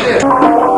Prazer.